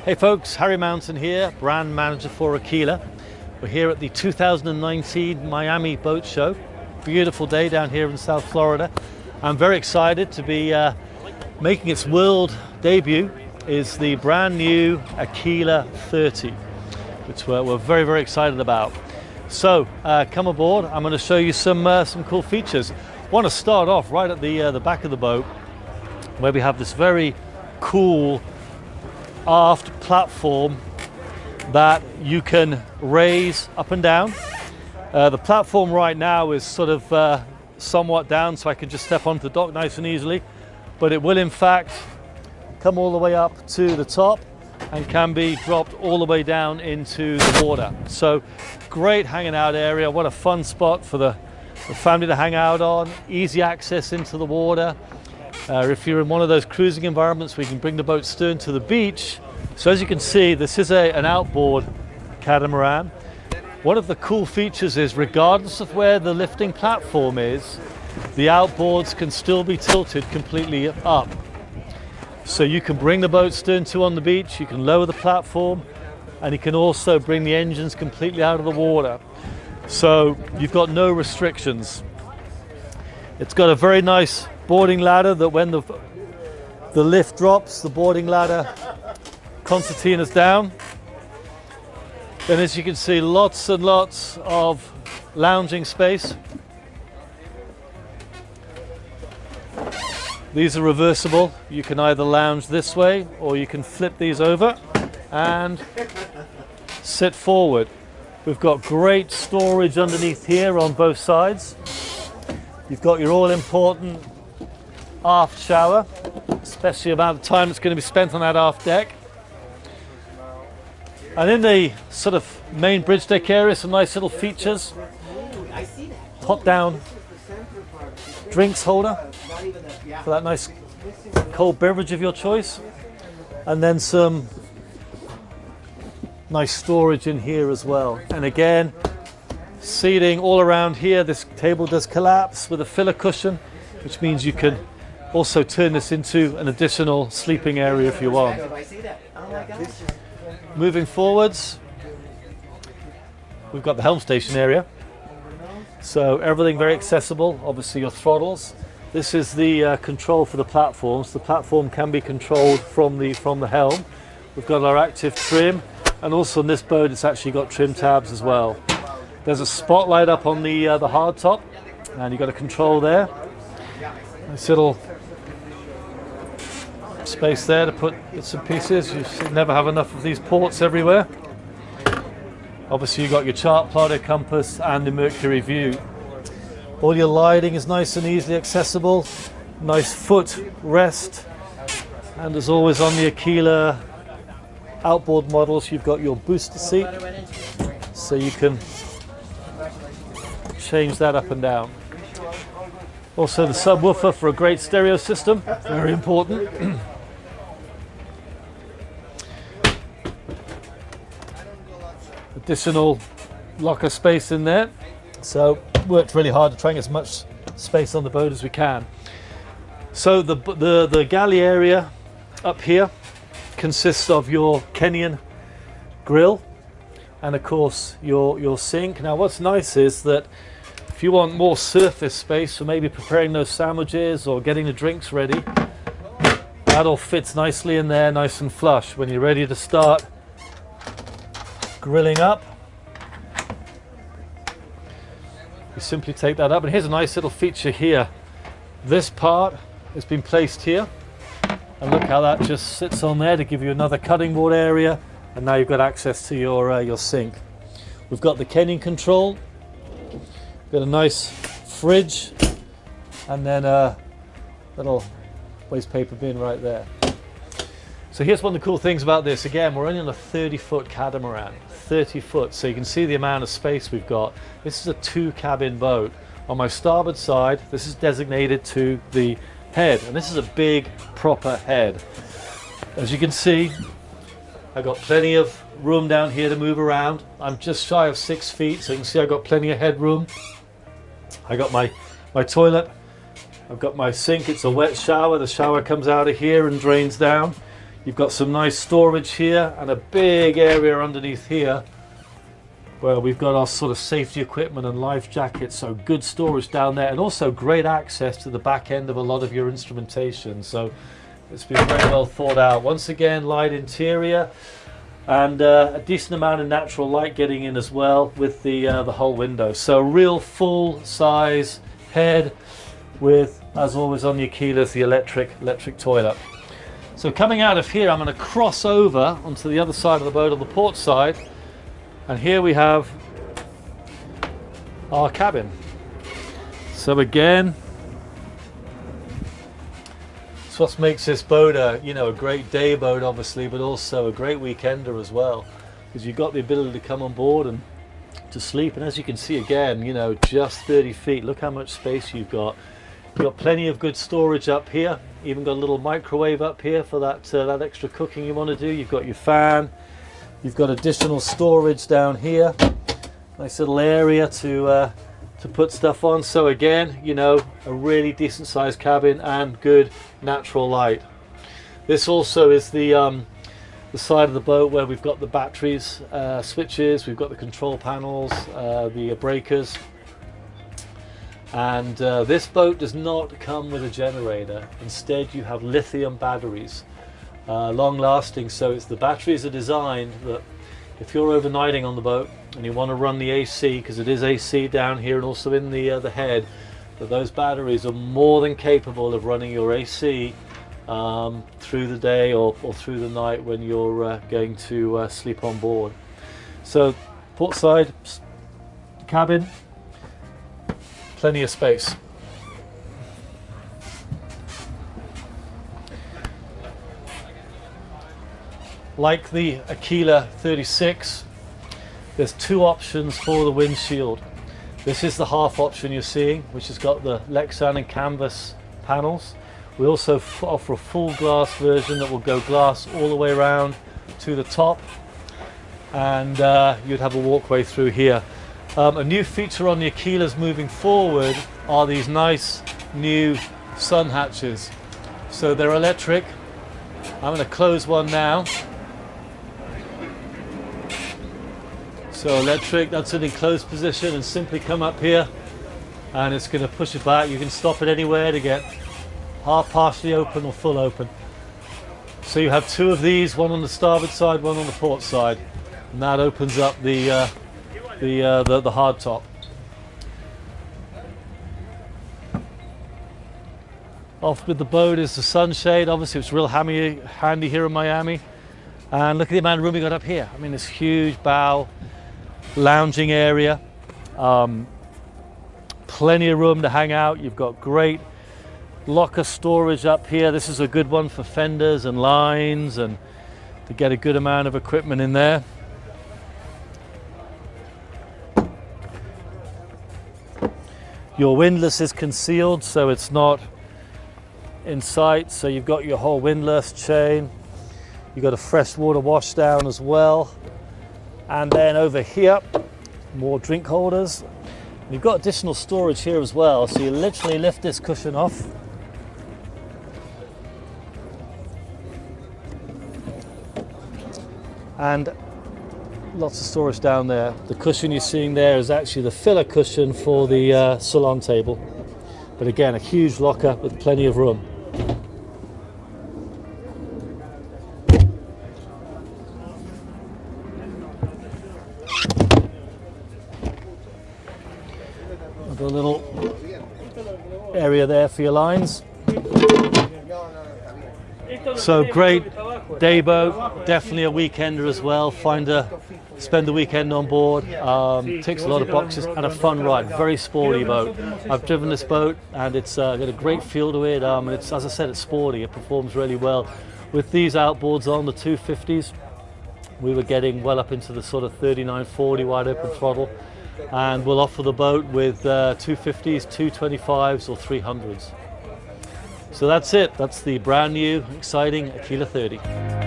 Hey folks, Harry Mountain here, brand manager for Aquila. We're here at the 2019 Miami Boat Show. Beautiful day down here in South Florida. I'm very excited to be uh, making its world debut is the brand new Aquila 30, which we're, we're very, very excited about. So uh, come aboard, I'm going to show you some, uh, some cool features. Want to start off right at the, uh, the back of the boat where we have this very cool aft platform that you can raise up and down. Uh, the platform right now is sort of uh, somewhat down so I can just step onto the dock nice and easily, but it will in fact come all the way up to the top and can be dropped all the way down into the water. So great hanging out area. What a fun spot for the, the family to hang out on. Easy access into the water. Uh, if you're in one of those cruising environments you can bring the boat stern to the beach. So as you can see, this is a, an outboard catamaran. One of the cool features is regardless of where the lifting platform is, the outboards can still be tilted completely up. So you can bring the boat stern to on the beach, you can lower the platform, and you can also bring the engines completely out of the water. So you've got no restrictions. It's got a very nice boarding ladder that when the, the lift drops, the boarding ladder concertina's down. And as you can see, lots and lots of lounging space. These are reversible. You can either lounge this way or you can flip these over and sit forward. We've got great storage underneath here on both sides. You've got your all important aft shower, especially about the time that's going to be spent on that aft deck. And in the sort of main bridge deck area, some nice little features. Top down drinks holder for that nice cold beverage of your choice. And then some nice storage in here as well. And again, seating all around here. This table does collapse with a filler cushion, which means you can also turn this into an additional sleeping area if you want. Moving forwards, we've got the helm station area. So everything very accessible, obviously your throttles. This is the uh, control for the platforms. The platform can be controlled from the, from the helm. We've got our active trim and also on this boat it's actually got trim tabs as well. There's a spotlight up on the, uh, the hard top and you've got a control there. Nice little space there to put bits and pieces. You never have enough of these ports everywhere. Obviously you've got your chart plotter, compass and the Mercury view. All your lighting is nice and easily accessible. Nice foot rest. And as always on the Aquila outboard models, you've got your booster seat. So you can change that up and down. Also the subwoofer for a great stereo system, very important. additional locker space in there. So worked really hard to try and get as much space on the boat as we can. So the, the, the galley area up here consists of your Kenyon grill and of course your, your sink. Now what's nice is that if you want more surface space for maybe preparing those sandwiches or getting the drinks ready, that all fits nicely in there, nice and flush. When you're ready to start grilling up. You simply take that up and here's a nice little feature here. This part has been placed here and look how that just sits on there to give you another cutting board area and now you've got access to your, uh, your sink. We've got the Kenyon control, got a nice fridge and then a little waste paper bin right there. So here's one of the cool things about this. Again, we're only on a 30 foot catamaran, 30 foot. So you can see the amount of space we've got. This is a two cabin boat. On my starboard side, this is designated to the head. And this is a big proper head. As you can see, I've got plenty of room down here to move around. I'm just shy of six feet. So you can see I've got plenty of headroom. I got my, my toilet. I've got my sink. It's a wet shower. The shower comes out of here and drains down. You've got some nice storage here and a big area underneath here where we've got our sort of safety equipment and life jackets. So good storage down there and also great access to the back end of a lot of your instrumentation. So it's been very well thought out. Once again, light interior and uh, a decent amount of natural light getting in as well with the uh, the whole window. So real full size head with, as always on the Aquilas, the electric electric toilet. So coming out of here, I'm going to cross over onto the other side of the boat on the port side, and here we have our cabin. So again, what makes this boat a you know a great day boat obviously but also a great weekender as well because you've got the ability to come on board and to sleep. And as you can see again you know just 30 feet look how much space you've got. You've got plenty of good storage up here. Even got a little microwave up here for that uh, that extra cooking you want to do. You've got your fan. You've got additional storage down here. Nice little area to uh, to put stuff on. So again, you know, a really decent sized cabin and good natural light. This also is the um, the side of the boat where we've got the batteries, uh, switches, we've got the control panels, uh, the breakers. And uh, this boat does not come with a generator. Instead, you have lithium batteries, uh, long lasting. So it's the batteries are designed that if you're overnighting on the boat and you want to run the AC because it is AC down here and also in the uh, the head that those batteries are more than capable of running your AC um, through the day or, or, through the night when you're uh, going to uh, sleep on board. So port side cabin plenty of space like the Aquila 36 there's two options for the windshield. This is the half option you're seeing which has got the Lexan and canvas panels. We also offer a full glass version that will go glass all the way around to the top. And uh, you'd have a walkway through here. Um, a new feature on the Aquilas moving forward are these nice new sun hatches. So they're electric. I'm going to close one now So electric, that's an enclosed position and simply come up here and it's going to push it back. You can stop it anywhere to get half partially open or full open. So you have two of these, one on the starboard side, one on the port side. And that opens up the, uh, the, uh, the, the hard top. Off with the boat is the sunshade. Obviously it's real hammy, handy here in Miami. And look at the amount of room we got up here. I mean, this huge bow lounging area. Um, plenty of room to hang out. You've got great locker storage up here. This is a good one for fenders and lines and to get a good amount of equipment in there. Your windlass is concealed so it's not in sight. So you've got your whole windlass chain. You've got a freshwater wash down as well. And then over here, more drink holders. You've got additional storage here as well. So you literally lift this cushion off. And lots of storage down there. The cushion you're seeing there is actually the filler cushion for the uh, salon table. But again, a huge locker with plenty of room. a little area there for your lines. So great day boat, definitely a weekender as well. Find a, spend the weekend on board. Um, ticks a lot of boxes and a fun ride. Very sporty boat. I've driven this boat and it's uh, got a great feel to it. Um, it's as I said, it's sporty. It performs really well. With these outboards on the 250s, we were getting well up into the sort of 39, 40 wide open throttle and we'll offer the boat with uh, 250s, 225s or 300s. So that's it. That's the brand new, exciting Aquila 30.